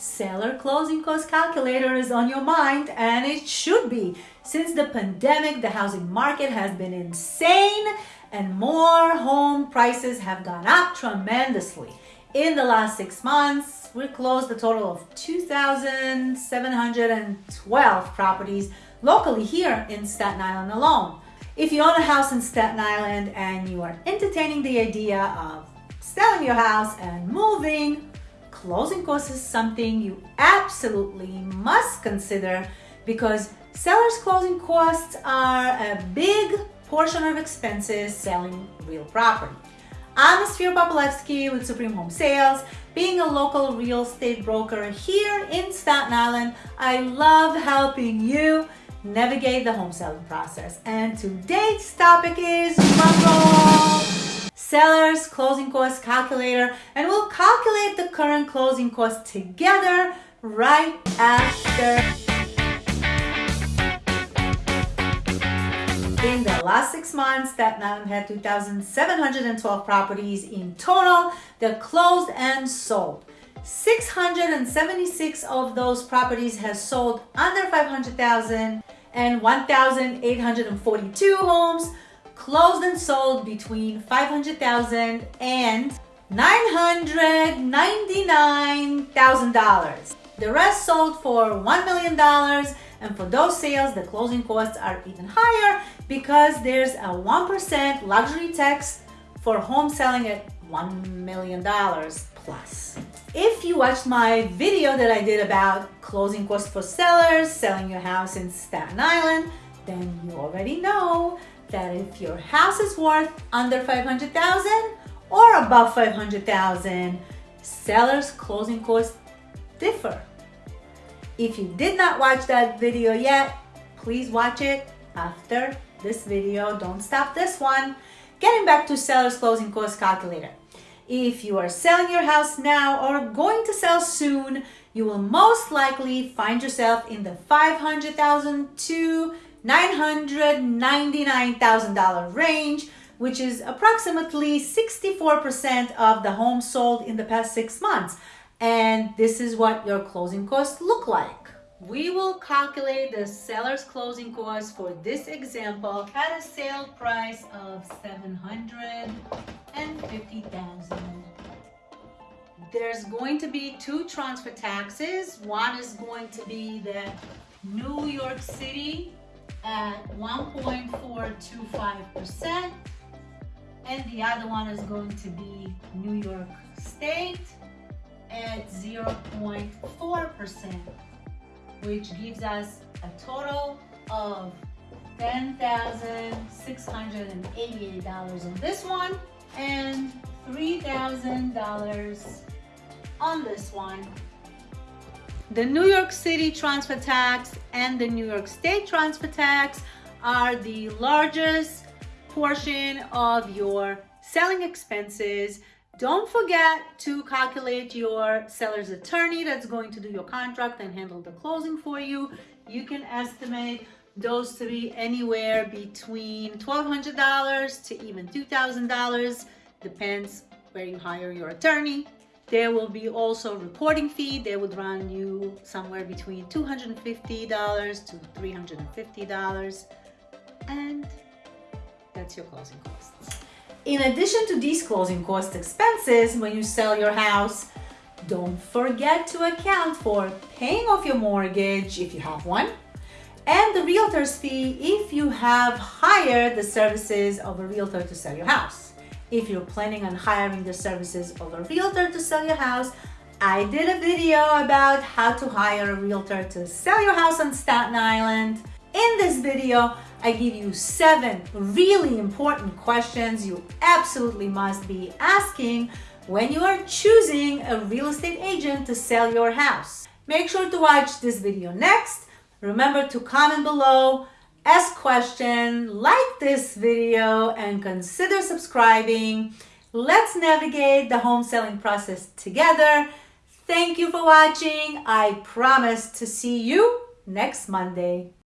seller closing cost calculator is on your mind and it should be. Since the pandemic, the housing market has been insane and more home prices have gone up tremendously. In the last six months, we closed a total of 2,712 properties locally here in Staten Island alone. If you own a house in Staten Island and you are entertaining the idea of selling your house and moving, closing costs is something you absolutely must consider because sellers closing costs are a big portion of expenses selling real property. I'm Esphira Popolevsky with Supreme Home Sales. Being a local real estate broker here in Staten Island, I love helping you navigate the home selling process. And today's topic is seller's closing cost calculator and we'll calculate the current closing cost together right after. In the last six months, Staten Island had 2,712 properties in total that closed and sold. 676 of those properties has sold under 500,000 and 1,842 homes closed and sold between 500,000 and $999,000. The rest sold for $1 million and for those sales, the closing costs are even higher because there's a 1% luxury tax for home selling at $1 million plus. If you watched my video that I did about closing costs for sellers, selling your house in Staten Island, then you already know that if your house is worth under 500,000 or above 500,000, sellers closing costs differ. If you did not watch that video yet, please watch it after this video. Don't stop this one. Getting back to seller's closing cost calculator. If you are selling your house now or going to sell soon, you will most likely find yourself in the 500,000 to $999,000 range, which is approximately 64% of the homes sold in the past six months. And this is what your closing costs look like. We will calculate the seller's closing costs for this example at a sale price of 750000 There's going to be two transfer taxes. One is going to be the New York City at 1.425% and the other one is going to be New York State at 0.4% which gives us a total of $10,688 on this one and $3,000 on this one the New York City transfer tax and the New York State transfer tax are the largest portion of your selling expenses. Don't forget to calculate your seller's attorney that's going to do your contract and handle the closing for you. You can estimate those be anywhere between $1,200 to even $2,000, depends where you hire your attorney. There will be also recording fee. They would run you somewhere between $250 to $350. And that's your closing costs. In addition to these closing cost expenses, when you sell your house, don't forget to account for paying off your mortgage if you have one, and the realtor's fee if you have hired the services of a realtor to sell your house if you're planning on hiring the services of a realtor to sell your house, I did a video about how to hire a realtor to sell your house on Staten Island. In this video, I give you seven really important questions you absolutely must be asking when you are choosing a real estate agent to sell your house. Make sure to watch this video next. Remember to comment below ask question, like this video, and consider subscribing. Let's navigate the home selling process together. Thank you for watching. I promise to see you next Monday.